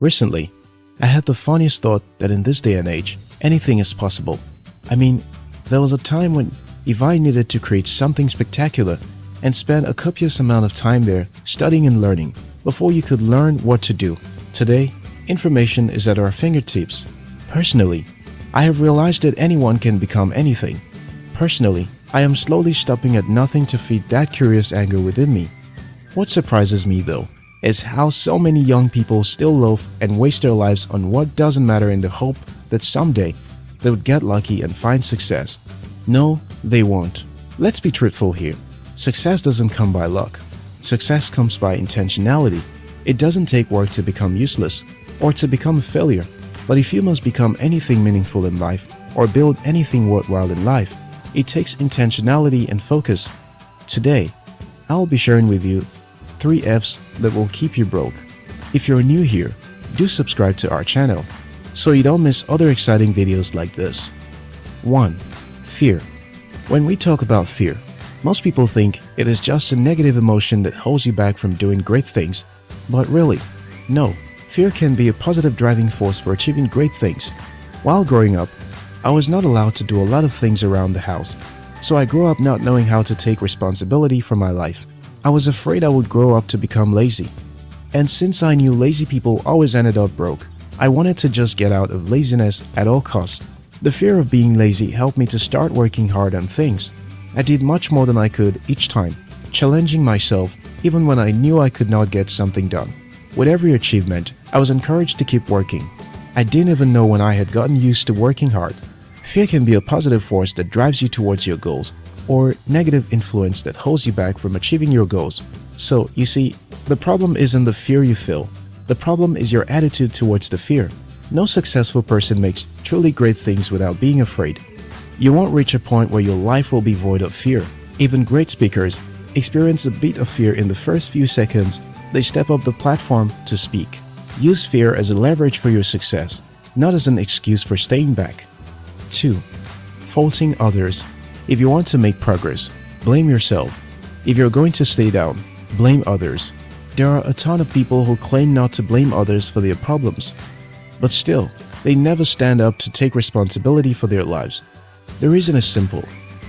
Recently, I had the funniest thought that in this day and age, anything is possible. I mean, there was a time when if I needed to create something spectacular and spend a copious amount of time there studying and learning before you could learn what to do. Today, information is at our fingertips. Personally, I have realized that anyone can become anything. Personally, I am slowly stopping at nothing to feed that curious anger within me. What surprises me though is how so many young people still loaf and waste their lives on what doesn't matter in the hope that someday they would get lucky and find success. No, they won't. Let's be truthful here. Success doesn't come by luck. Success comes by intentionality. It doesn't take work to become useless or to become a failure. But if you must become anything meaningful in life or build anything worthwhile in life, it takes intentionality and focus. Today, I'll be sharing with you three F's that will keep you broke. If you're new here, do subscribe to our channel so you don't miss other exciting videos like this. 1. Fear When we talk about fear, most people think it is just a negative emotion that holds you back from doing great things. But really, no. Fear can be a positive driving force for achieving great things. While growing up, I was not allowed to do a lot of things around the house, so I grew up not knowing how to take responsibility for my life. I was afraid I would grow up to become lazy. And since I knew lazy people always ended up broke, I wanted to just get out of laziness at all costs. The fear of being lazy helped me to start working hard on things. I did much more than I could each time, challenging myself even when I knew I could not get something done. With every achievement, I was encouraged to keep working. I didn't even know when I had gotten used to working hard. Fear can be a positive force that drives you towards your goals, or negative influence that holds you back from achieving your goals. So, you see, the problem isn't the fear you feel. The problem is your attitude towards the fear. No successful person makes truly great things without being afraid. You won't reach a point where your life will be void of fear. Even great speakers experience a bit of fear in the first few seconds they step up the platform to speak. Use fear as a leverage for your success, not as an excuse for staying back. 2. Faulting others if you want to make progress, blame yourself. If you're going to stay down, blame others. There are a ton of people who claim not to blame others for their problems. But still, they never stand up to take responsibility for their lives. The reason is simple.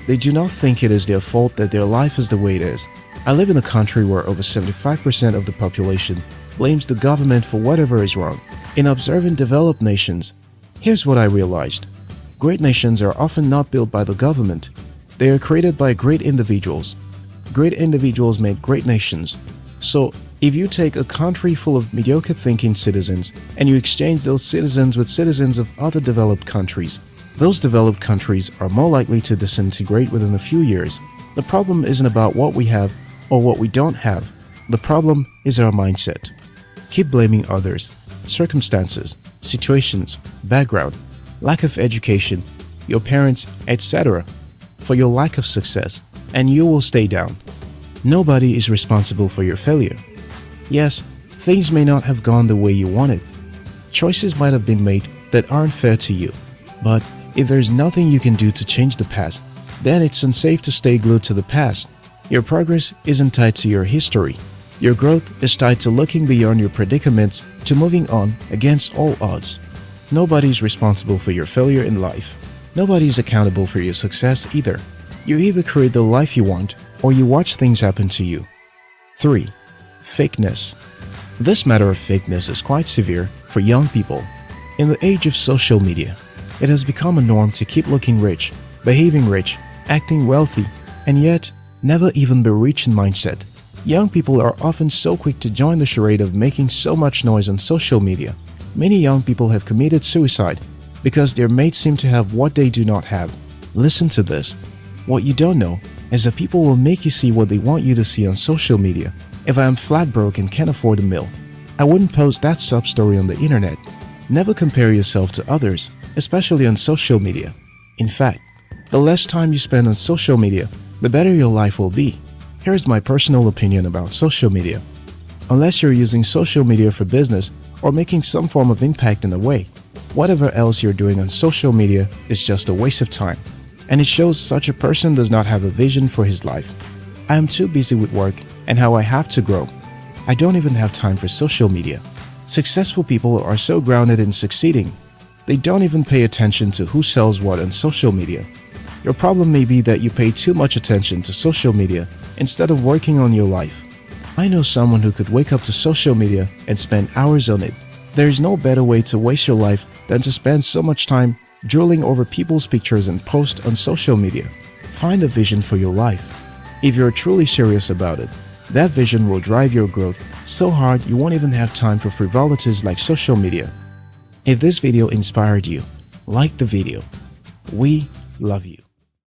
They do not think it is their fault that their life is the way it is. I live in a country where over 75% of the population blames the government for whatever is wrong. In observing developed nations, here's what I realized. Great nations are often not built by the government, they are created by great individuals. Great individuals make great nations. So, if you take a country full of mediocre thinking citizens and you exchange those citizens with citizens of other developed countries, those developed countries are more likely to disintegrate within a few years. The problem isn't about what we have or what we don't have. The problem is our mindset. Keep blaming others, circumstances, situations, background, lack of education, your parents, etc for your lack of success and you will stay down. Nobody is responsible for your failure. Yes, things may not have gone the way you wanted. Choices might have been made that aren't fair to you. But if there's nothing you can do to change the past, then it's unsafe to stay glued to the past. Your progress isn't tied to your history. Your growth is tied to looking beyond your predicaments to moving on against all odds. Nobody's responsible for your failure in life. Nobody is accountable for your success either. You either create the life you want or you watch things happen to you. 3. Fakeness This matter of fakeness is quite severe for young people. In the age of social media, it has become a norm to keep looking rich, behaving rich, acting wealthy, and yet never even be rich in mindset. Young people are often so quick to join the charade of making so much noise on social media. Many young people have committed suicide because their mates seem to have what they do not have. Listen to this. What you don't know is that people will make you see what they want you to see on social media. If I am flat broke and can't afford a meal, I wouldn't post that sub story on the internet. Never compare yourself to others, especially on social media. In fact, the less time you spend on social media, the better your life will be. Here's my personal opinion about social media. Unless you're using social media for business or making some form of impact in a way, Whatever else you're doing on social media is just a waste of time, and it shows such a person does not have a vision for his life. I am too busy with work and how I have to grow. I don't even have time for social media. Successful people are so grounded in succeeding, they don't even pay attention to who sells what on social media. Your problem may be that you pay too much attention to social media instead of working on your life. I know someone who could wake up to social media and spend hours on it. There is no better way to waste your life than to spend so much time drooling over people's pictures and posts on social media. Find a vision for your life. If you're truly serious about it, that vision will drive your growth so hard you won't even have time for frivolities like social media. If this video inspired you, like the video. We love you.